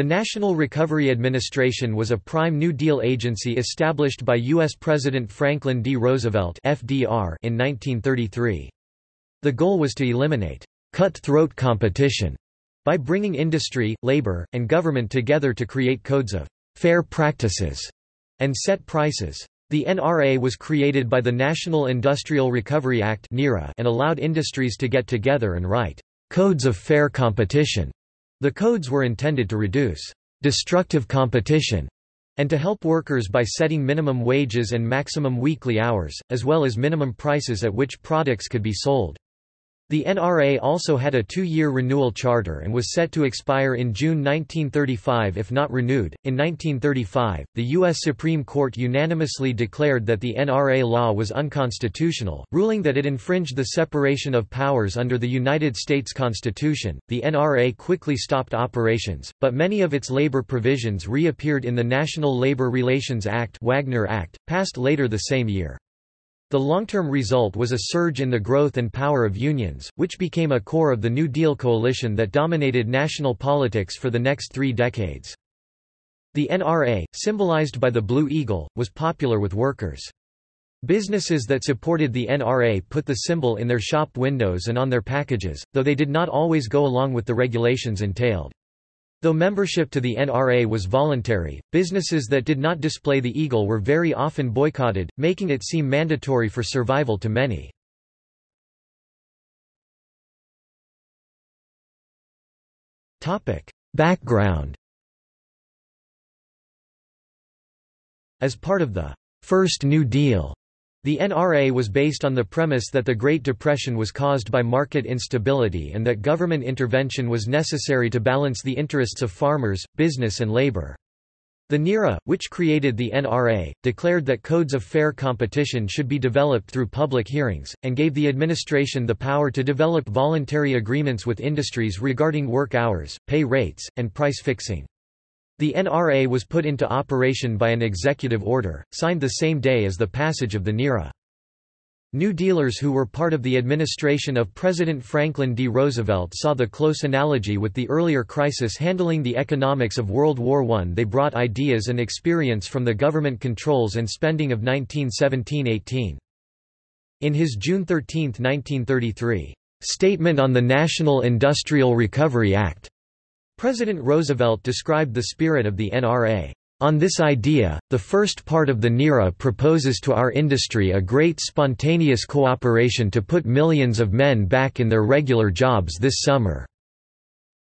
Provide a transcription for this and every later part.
The National Recovery Administration was a prime New Deal agency established by U.S. President Franklin D. Roosevelt FDR in 1933. The goal was to eliminate cutthroat competition by bringing industry, labor, and government together to create codes of fair practices and set prices. The NRA was created by the National Industrial Recovery Act and allowed industries to get together and write codes of fair competition. The codes were intended to reduce destructive competition and to help workers by setting minimum wages and maximum weekly hours, as well as minimum prices at which products could be sold. The NRA also had a two-year renewal charter and was set to expire in June 1935 if not renewed. In 1935, the U.S. Supreme Court unanimously declared that the NRA law was unconstitutional, ruling that it infringed the separation of powers under the United States Constitution. The NRA quickly stopped operations, but many of its labor provisions reappeared in the National Labor Relations Act, Wagner Act, passed later the same year. The long-term result was a surge in the growth and power of unions, which became a core of the New Deal coalition that dominated national politics for the next three decades. The NRA, symbolized by the Blue Eagle, was popular with workers. Businesses that supported the NRA put the symbol in their shop windows and on their packages, though they did not always go along with the regulations entailed. Though membership to the NRA was voluntary, businesses that did not display the eagle were very often boycotted, making it seem mandatory for survival to many. Background As part of the First New Deal the NRA was based on the premise that the Great Depression was caused by market instability and that government intervention was necessary to balance the interests of farmers, business and labor. The NIRA, which created the NRA, declared that codes of fair competition should be developed through public hearings, and gave the administration the power to develop voluntary agreements with industries regarding work hours, pay rates, and price fixing. The NRA was put into operation by an executive order, signed the same day as the passage of the NIRA. New Dealers who were part of the administration of President Franklin D. Roosevelt saw the close analogy with the earlier crisis handling the economics of World War I. They brought ideas and experience from the government controls and spending of 1917–18. In his June 13, 1933, "'Statement on the National Industrial Recovery Act' President Roosevelt described the spirit of the NRA. On this idea, the first part of the NIRA proposes to our industry a great spontaneous cooperation to put millions of men back in their regular jobs this summer.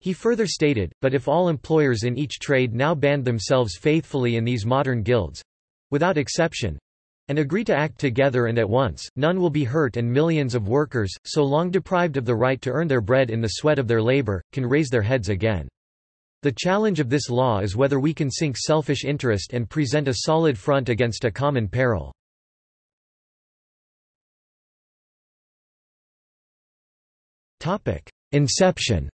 He further stated, but if all employers in each trade now band themselves faithfully in these modern guilds—without exception—and agree to act together and at once, none will be hurt and millions of workers, so long deprived of the right to earn their bread in the sweat of their labor, can raise their heads again. The challenge of this law is whether we can sink selfish interest and present a solid front against a common peril. Inception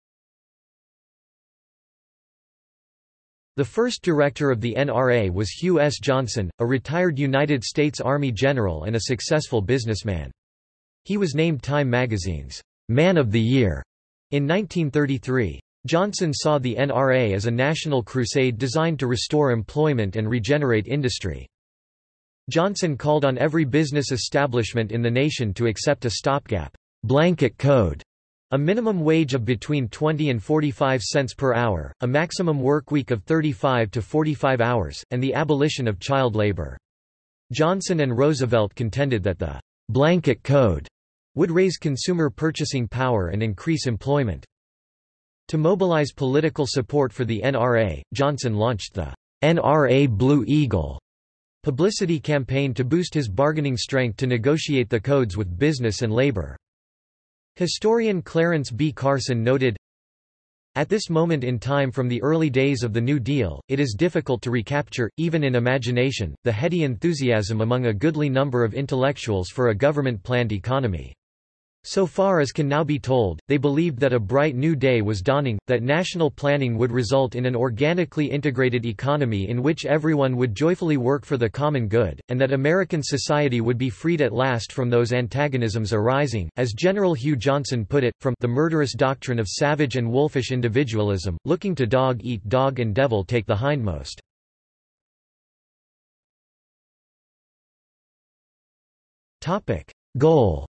The first director of the NRA was Hugh S. Johnson, a retired United States Army general and a successful businessman. He was named Time magazine's Man of the Year in 1933. Johnson saw the NRA as a national crusade designed to restore employment and regenerate industry. Johnson called on every business establishment in the nation to accept a stopgap blanket code, a minimum wage of between 20 and 45 cents per hour, a maximum work week of 35 to 45 hours, and the abolition of child labor. Johnson and Roosevelt contended that the blanket code would raise consumer purchasing power and increase employment. To mobilize political support for the NRA, Johnson launched the NRA Blue Eagle publicity campaign to boost his bargaining strength to negotiate the codes with business and labor. Historian Clarence B. Carson noted, At this moment in time from the early days of the New Deal, it is difficult to recapture, even in imagination, the heady enthusiasm among a goodly number of intellectuals for a government-planned economy. So far as can now be told, they believed that a bright new day was dawning, that national planning would result in an organically integrated economy in which everyone would joyfully work for the common good, and that American society would be freed at last from those antagonisms arising, as General Hugh Johnson put it, from the murderous doctrine of savage and wolfish individualism, looking to dog eat dog and devil take the hindmost. Goal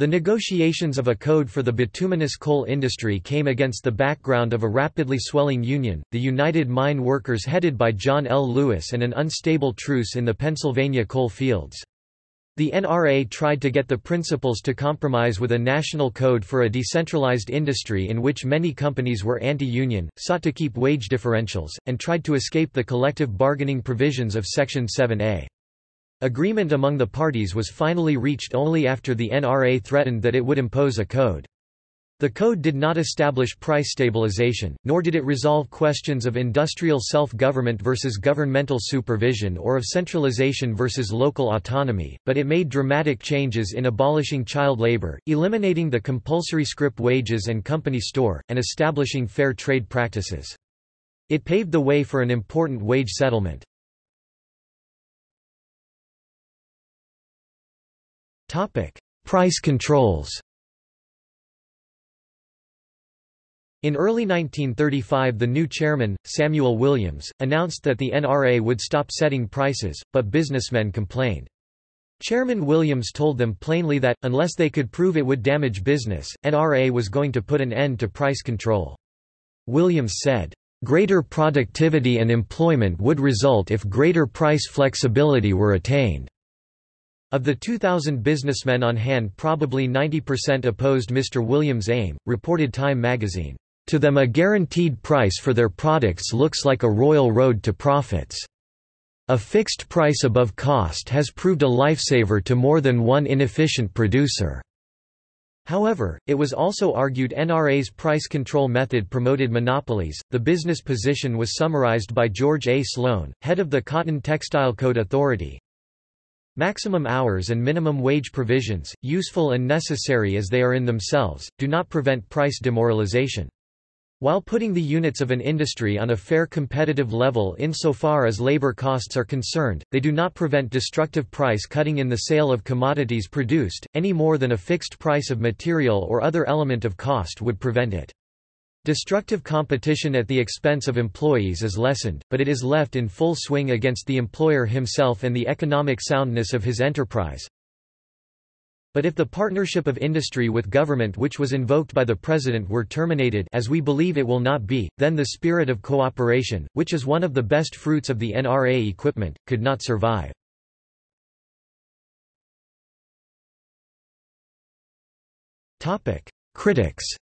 The negotiations of a code for the bituminous coal industry came against the background of a rapidly swelling union, the United Mine Workers headed by John L. Lewis and an unstable truce in the Pennsylvania coal fields. The NRA tried to get the principals to compromise with a national code for a decentralized industry in which many companies were anti-union, sought to keep wage differentials, and tried to escape the collective bargaining provisions of Section 7A. Agreement among the parties was finally reached only after the NRA threatened that it would impose a code. The code did not establish price stabilization, nor did it resolve questions of industrial self-government versus governmental supervision or of centralization versus local autonomy, but it made dramatic changes in abolishing child labor, eliminating the compulsory scrip wages and company store, and establishing fair trade practices. It paved the way for an important wage settlement. Topic: Price controls. In early 1935 the new chairman, Samuel Williams, announced that the NRA would stop setting prices, but businessmen complained. Chairman Williams told them plainly that, unless they could prove it would damage business, NRA was going to put an end to price control. Williams said, "...greater productivity and employment would result if greater price flexibility were attained." Of the 2,000 businessmen on hand probably 90% opposed Mr. Williams' aim, reported Time magazine. To them a guaranteed price for their products looks like a royal road to profits. A fixed price above cost has proved a lifesaver to more than one inefficient producer. However, it was also argued NRA's price control method promoted monopolies. The business position was summarized by George A. Sloan, head of the Cotton Textile Code Authority. Maximum hours and minimum wage provisions, useful and necessary as they are in themselves, do not prevent price demoralization. While putting the units of an industry on a fair competitive level insofar as labor costs are concerned, they do not prevent destructive price cutting in the sale of commodities produced, any more than a fixed price of material or other element of cost would prevent it. Destructive competition at the expense of employees is lessened, but it is left in full swing against the employer himself and the economic soundness of his enterprise. But if the partnership of industry with government which was invoked by the President were terminated as we believe it will not be, then the spirit of cooperation, which is one of the best fruits of the NRA equipment, could not survive. Critics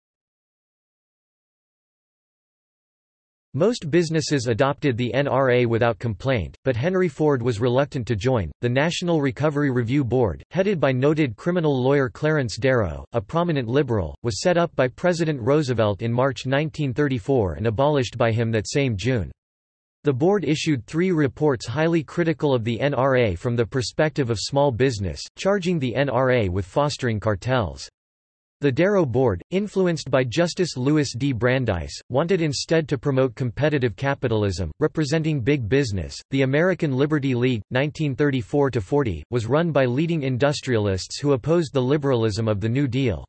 Most businesses adopted the NRA without complaint, but Henry Ford was reluctant to join. The National Recovery Review Board, headed by noted criminal lawyer Clarence Darrow, a prominent liberal, was set up by President Roosevelt in March 1934 and abolished by him that same June. The board issued three reports highly critical of the NRA from the perspective of small business, charging the NRA with fostering cartels. The Darrow Board, influenced by Justice Louis D. Brandeis, wanted instead to promote competitive capitalism, representing big business. The American Liberty League, 1934 40, was run by leading industrialists who opposed the liberalism of the New Deal.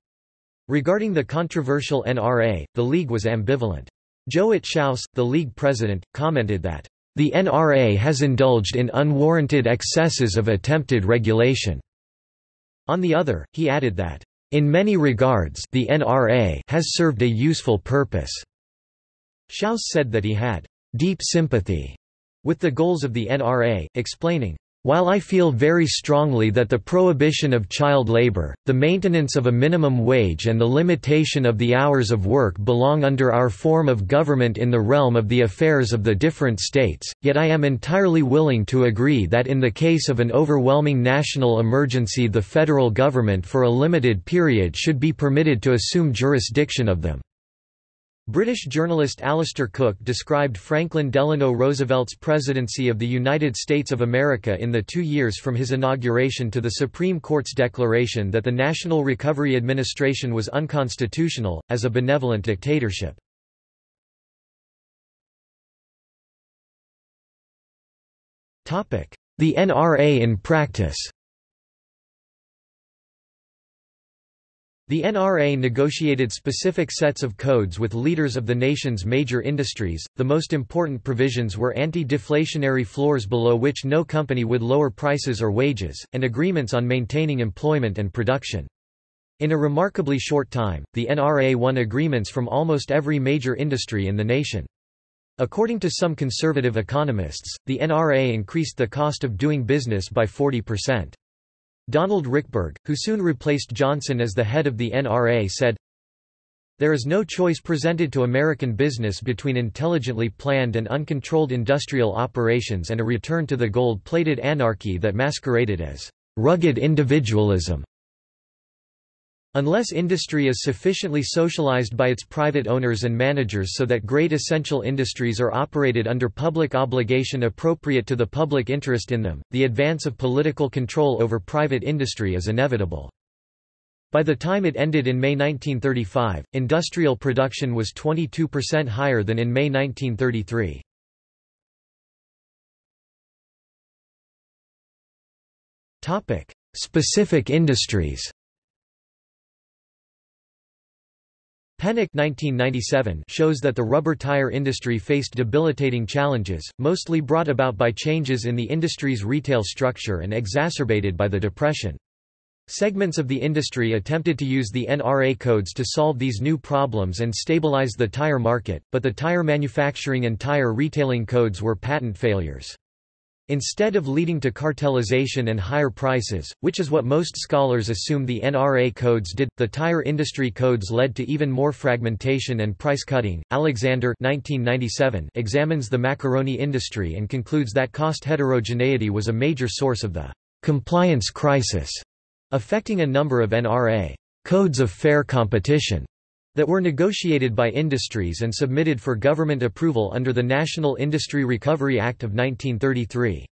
Regarding the controversial NRA, the League was ambivalent. Jouett Shouse, the League president, commented that, The NRA has indulged in unwarranted excesses of attempted regulation. On the other, he added that, in many regards the NRA has served a useful purpose. Shouse said that he had deep sympathy with the goals of the NRA, explaining, while I feel very strongly that the prohibition of child labor, the maintenance of a minimum wage and the limitation of the hours of work belong under our form of government in the realm of the affairs of the different states, yet I am entirely willing to agree that in the case of an overwhelming national emergency the federal government for a limited period should be permitted to assume jurisdiction of them. British journalist Alistair Cooke described Franklin Delano Roosevelt's presidency of the United States of America in the two years from his inauguration to the Supreme Court's declaration that the National Recovery Administration was unconstitutional, as a benevolent dictatorship. The NRA in practice The NRA negotiated specific sets of codes with leaders of the nation's major industries. The most important provisions were anti-deflationary floors below which no company would lower prices or wages, and agreements on maintaining employment and production. In a remarkably short time, the NRA won agreements from almost every major industry in the nation. According to some conservative economists, the NRA increased the cost of doing business by 40%. Donald Richberg, who soon replaced Johnson as the head of the NRA said, There is no choice presented to American business between intelligently planned and uncontrolled industrial operations and a return to the gold-plated anarchy that masqueraded as rugged individualism. Unless industry is sufficiently socialized by its private owners and managers so that great essential industries are operated under public obligation appropriate to the public interest in them, the advance of political control over private industry is inevitable. By the time it ended in May 1935, industrial production was 22% higher than in May 1933. Specific industries Pennock 1997 shows that the rubber tire industry faced debilitating challenges, mostly brought about by changes in the industry's retail structure and exacerbated by the Depression. Segments of the industry attempted to use the NRA codes to solve these new problems and stabilize the tire market, but the tire manufacturing and tire retailing codes were patent failures. Instead of leading to cartelization and higher prices, which is what most scholars assume the NRA codes did, the tire industry codes led to even more fragmentation and price cutting. Alexander 1997 examines the macaroni industry and concludes that cost heterogeneity was a major source of the compliance crisis affecting a number of NRA codes of fair competition that were negotiated by industries and submitted for government approval under the National Industry Recovery Act of 1933.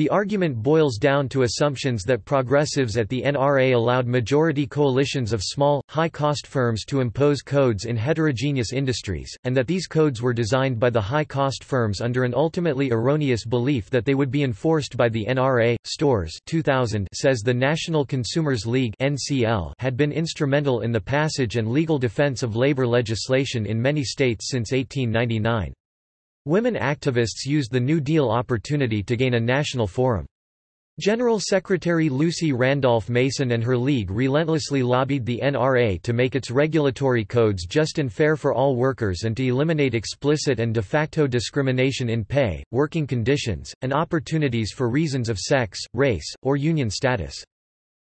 The argument boils down to assumptions that progressives at the NRA allowed majority coalitions of small, high-cost firms to impose codes in heterogeneous industries, and that these codes were designed by the high-cost firms under an ultimately erroneous belief that they would be enforced by the NRA. Storrs 2000 says the National Consumers League (NCL) had been instrumental in the passage and legal defense of labor legislation in many states since 1899. Women activists used the New Deal opportunity to gain a national forum. General Secretary Lucy Randolph Mason and her league relentlessly lobbied the NRA to make its regulatory codes just and fair for all workers and to eliminate explicit and de facto discrimination in pay, working conditions, and opportunities for reasons of sex, race, or union status.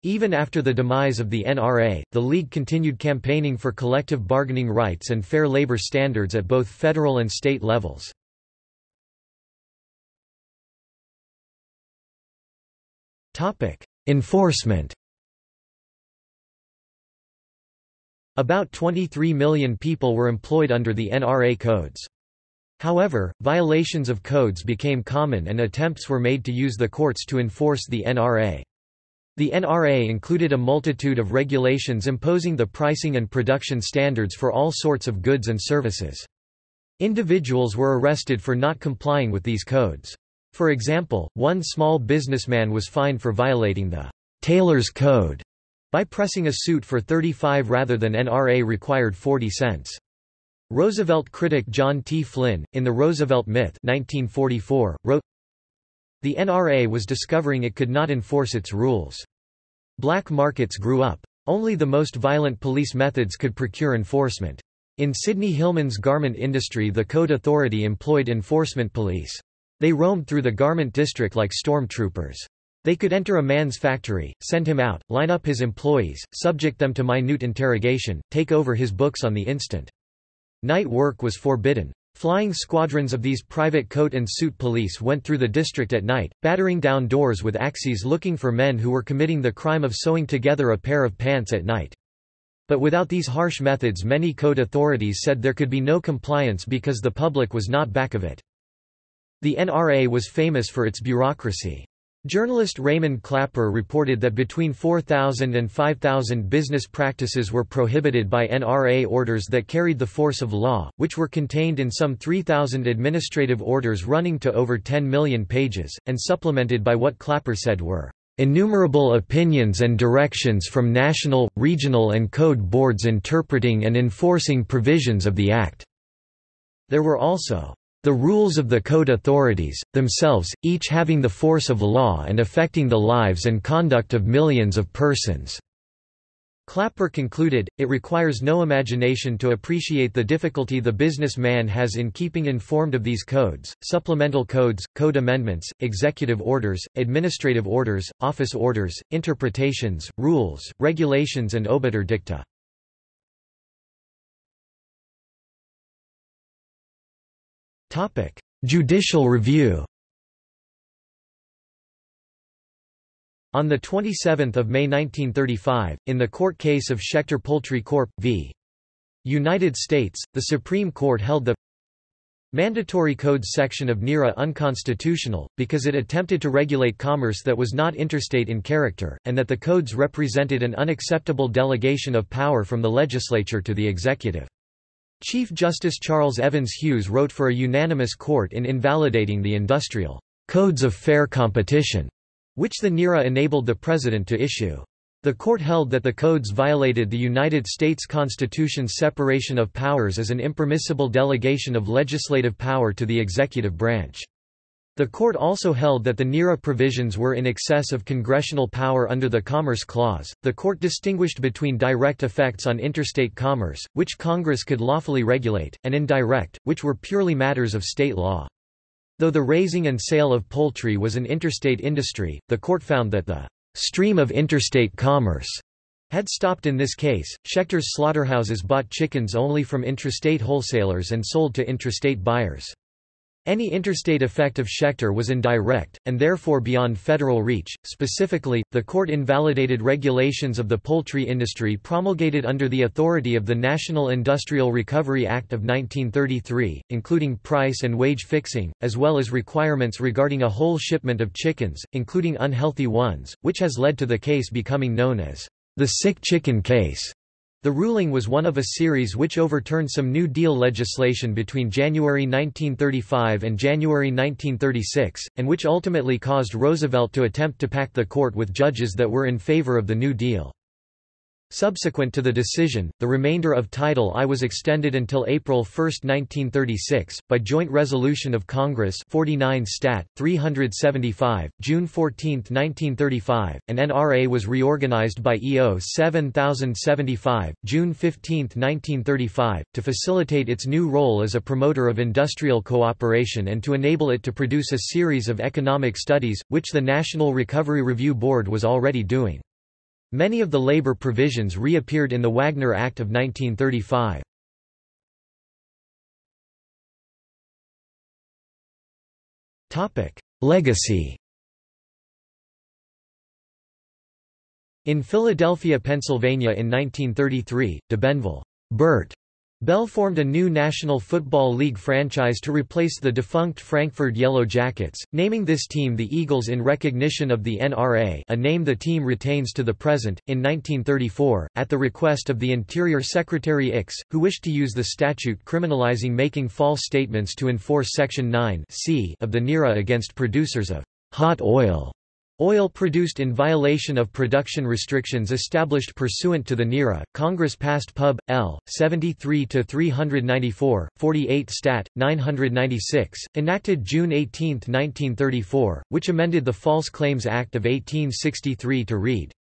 Even after the demise of the NRA, the League continued campaigning for collective bargaining rights and fair labor standards at both federal and state levels. Enforcement About 23 million people were employed under the NRA codes. However, violations of codes became common and attempts were made to use the courts to enforce the NRA. The NRA included a multitude of regulations imposing the pricing and production standards for all sorts of goods and services. Individuals were arrested for not complying with these codes. For example, one small businessman was fined for violating the Tailor's Code by pressing a suit for 35 rather than NRA required 40 cents. Roosevelt critic John T. Flynn, in The Roosevelt Myth 1944, wrote, The NRA was discovering it could not enforce its rules. Black markets grew up. Only the most violent police methods could procure enforcement. In Sidney Hillman's garment industry the code authority employed enforcement police. They roamed through the garment district like stormtroopers. They could enter a man's factory, send him out, line up his employees, subject them to minute interrogation, take over his books on the instant. Night work was forbidden. Flying squadrons of these private coat and suit police went through the district at night, battering down doors with axes looking for men who were committing the crime of sewing together a pair of pants at night. But without these harsh methods many code authorities said there could be no compliance because the public was not back of it. The NRA was famous for its bureaucracy. Journalist Raymond Clapper reported that between 4,000 and 5,000 business practices were prohibited by NRA orders that carried the force of law, which were contained in some 3,000 administrative orders running to over 10 million pages, and supplemented by what Clapper said were innumerable opinions and directions from national, regional and code boards interpreting and enforcing provisions of the Act. There were also the rules of the code authorities, themselves, each having the force of law and affecting the lives and conduct of millions of persons." Clapper concluded, it requires no imagination to appreciate the difficulty the businessman has in keeping informed of these codes, supplemental codes, code amendments, executive orders, administrative orders, office orders, interpretations, rules, regulations and obiter dicta. Topic: Judicial review. On 27 May 1935, in the court case of Schechter Poultry Corp. v. United States, the Supreme Court held the Mandatory Codes section of NIRA unconstitutional, because it attempted to regulate commerce that was not interstate in character, and that the codes represented an unacceptable delegation of power from the legislature to the executive. Chief Justice Charles Evans Hughes wrote for a unanimous court in invalidating the industrial codes of fair competition, which the NIRA enabled the President to issue. The court held that the codes violated the United States Constitution's separation of powers as an impermissible delegation of legislative power to the executive branch. The court also held that the NIRA provisions were in excess of congressional power under the Commerce Clause. The court distinguished between direct effects on interstate commerce, which Congress could lawfully regulate, and indirect, which were purely matters of state law. Though the raising and sale of poultry was an interstate industry, the court found that the stream of interstate commerce had stopped in this case. Schechter's slaughterhouses bought chickens only from intrastate wholesalers and sold to intrastate buyers. Any interstate effect of Schechter was indirect, and therefore beyond federal reach. Specifically, the court invalidated regulations of the poultry industry promulgated under the authority of the National Industrial Recovery Act of 1933, including price and wage fixing, as well as requirements regarding a whole shipment of chickens, including unhealthy ones, which has led to the case becoming known as the sick chicken case. The ruling was one of a series which overturned some New Deal legislation between January 1935 and January 1936, and which ultimately caused Roosevelt to attempt to pack the court with judges that were in favor of the New Deal. Subsequent to the decision, the remainder of Title I was extended until April 1, 1936, by joint resolution of Congress 49 Stat. 375, June 14, 1935, and NRA was reorganized by EO 7075, June 15, 1935, to facilitate its new role as a promoter of industrial cooperation and to enable it to produce a series of economic studies, which the National Recovery Review Board was already doing. Many of the labor provisions reappeared in the Wagner Act of 1935. Legacy In Philadelphia, Pennsylvania in 1933, de Benneville Bell formed a new National Football League franchise to replace the defunct Frankford Yellow Jackets, naming this team the Eagles in recognition of the NRA a name the team retains to the present. In 1934, at the request of the Interior Secretary Ickes, who wished to use the statute criminalizing making false statements to enforce Section 9 c of the NIRA against producers of hot oil, Oil produced in violation of production restrictions established pursuant to the NIRA, Congress passed Pub. L. 73-394, 48 Stat. 996, enacted June 18, 1934, which amended the False Claims Act of 1863 to read,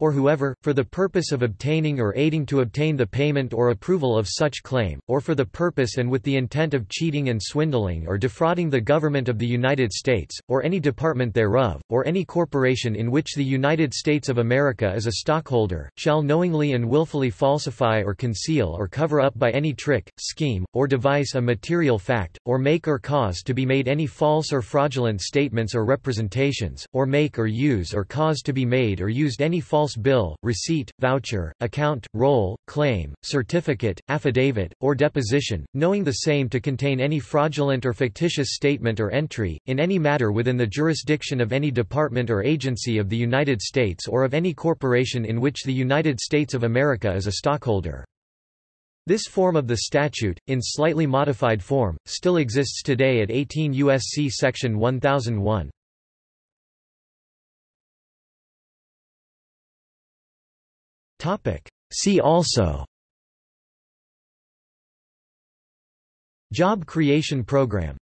or whoever, for the purpose of obtaining or aiding to obtain the payment or approval of such claim, or for the purpose and with the intent of cheating and swindling or defrauding the government of the United States, or any department thereof, or any corporation in which the United States of America is a stockholder, shall knowingly and willfully falsify or conceal or cover up by any trick, scheme, or device a material fact, or make or cause to be made any false or fraudulent statements or representations, or make or use or cause to be made or used any false false bill, receipt, voucher, account, roll, claim, certificate, affidavit, or deposition, knowing the same to contain any fraudulent or fictitious statement or entry, in any matter within the jurisdiction of any department or agency of the United States or of any corporation in which the United States of America is a stockholder. This form of the statute, in slightly modified form, still exists today at 18 U.S.C. Section 1001. See also. Job Creation Program